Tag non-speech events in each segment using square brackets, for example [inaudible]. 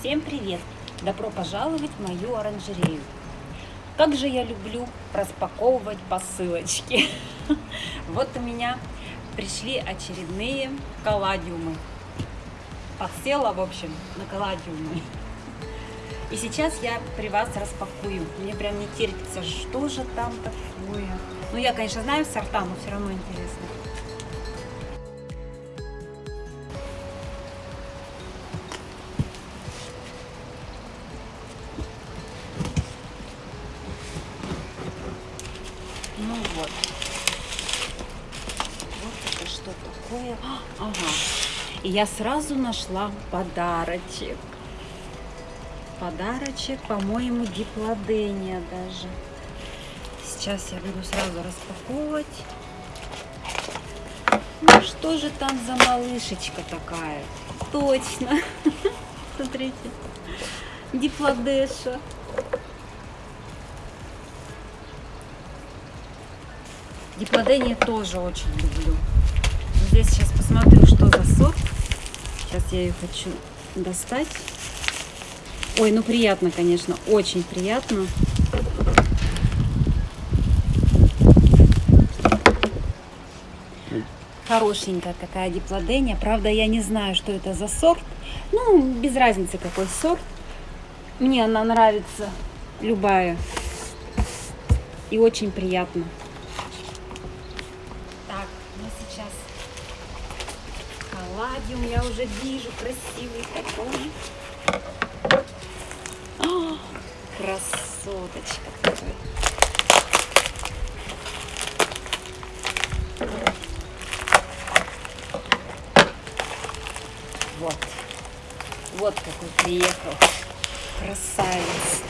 Всем привет! Добро пожаловать в мою оранжерею. Как же я люблю распаковывать посылочки. [laughs] Вот у меня пришли очередные колладиумы. Подсела, в общем, на колладиумы. И сейчас я при вас распакую. Мне прям не терпится, что же там такое. Ну, я, конечно, знаю сорта, но все равно интересно. Ну вот. Вот это что такое. А, Ага. И я сразу нашла подарочек. Подарочек, по-моему, диплодения даже. Сейчас я буду сразу распаковывать. Ну что же там за малышечка такая? Точно. [laughs] Смотрите. Диплодеша. Диплодения тоже очень люблю. Здесь сейчас посмотрю, что за сорт. Сейчас я ее хочу достать. Ой, ну приятно, конечно, очень приятно. Хорошенькая какая диплодения. Правда, я не знаю, что это за сорт. Ну, без разницы, какой сорт. Мне она нравится, любая. И очень приятно. Ну сейчас колладиум я уже вижу, красивый такой. А, красоточка такой. Вот. Вот какой приехал. Красавец.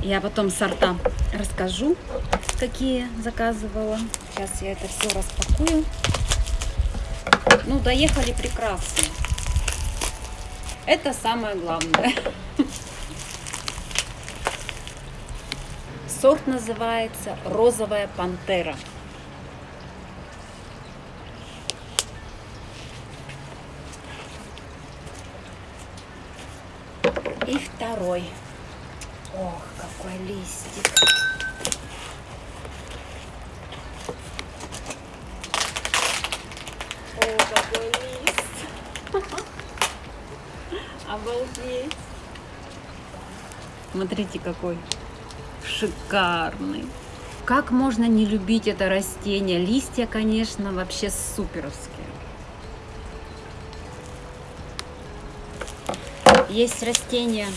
Я потом сорта расскажу, какие заказывала. Сейчас я это все распакую. Ну, доехали прекрасно. Это самое главное. [laughs] Сорт называется розовая пантера. И второй. Ох, какой листик. Какой лист. Обалдеть. Смотрите, какой шикарный. Как можно не любить это растение? Листья, конечно, вообще суперовские. Есть растения,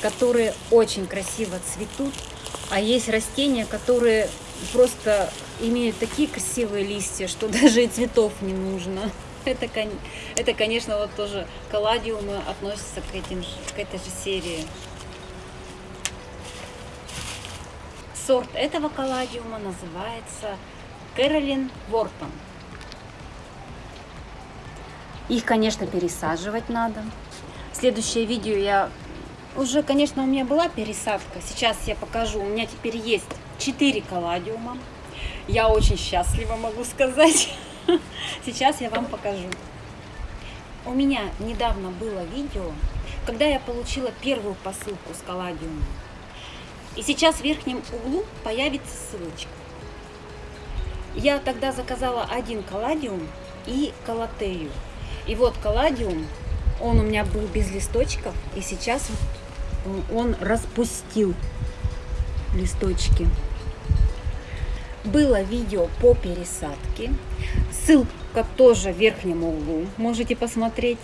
которые очень красиво цветут, а есть растения, которые просто имеют такие красивые листья, что [laughs] даже и цветов не нужно. Это, это конечно, вот тоже колладиумы относятся к, этим, к этой же серии. Сорт этого колладиума называется Кэролин Вортон. Их, конечно, пересаживать надо. Следующее видео я... Уже, конечно, у меня была пересадка. Сейчас я покажу. У меня теперь есть 4 колладиума. Я очень счастлива, могу сказать. [laughs] Сейчас я вам покажу. У меня недавно было видео, когда я получила первую посылку с колладиумом. И сейчас в верхнем углу появится ссылочка. Я тогда заказала один колладиум и колотею. И вот колладиум, он у меня был без листочков, и сейчас он распустил листочки. Было видео по пересадке. Ссылка тоже в верхнем углу. Можете посмотреть.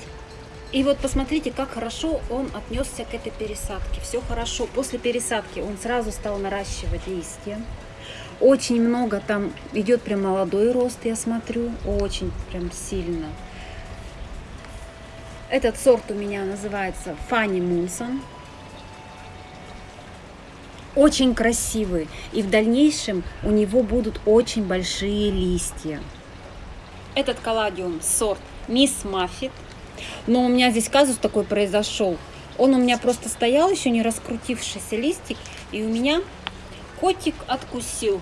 И вот посмотрите, как хорошо он отнесся к этой пересадке. Все хорошо. После пересадки он сразу стал наращивать листья. Очень много там идет прям молодой рост, я смотрю. Очень прям сильно. Этот сорт у меня называется Фанни Мунсон. Очень красивый. И в дальнейшем у него будут очень большие листья. Этот колладиум сорт Мисс Маффит. Но у меня здесь казус такой произошел. Он у меня просто стоял, еще не раскрутившийся листик. И у меня котик откусил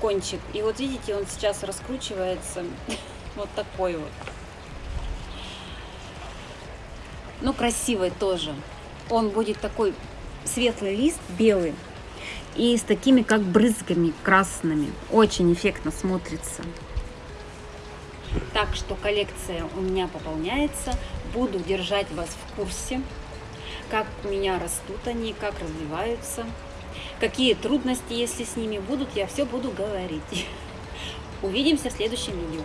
кончик. И вот видите, он сейчас раскручивается. [laughs] Вот такой вот. но красивый тоже. Он будет такой светлый лист, белый, и с такими как брызгами красными. Очень эффектно смотрится. Так что коллекция у меня пополняется. Буду держать вас в курсе, как у меня растут они, как развиваются, какие трудности, если с ними будут, я все буду говорить. Увидимся в следующем видео.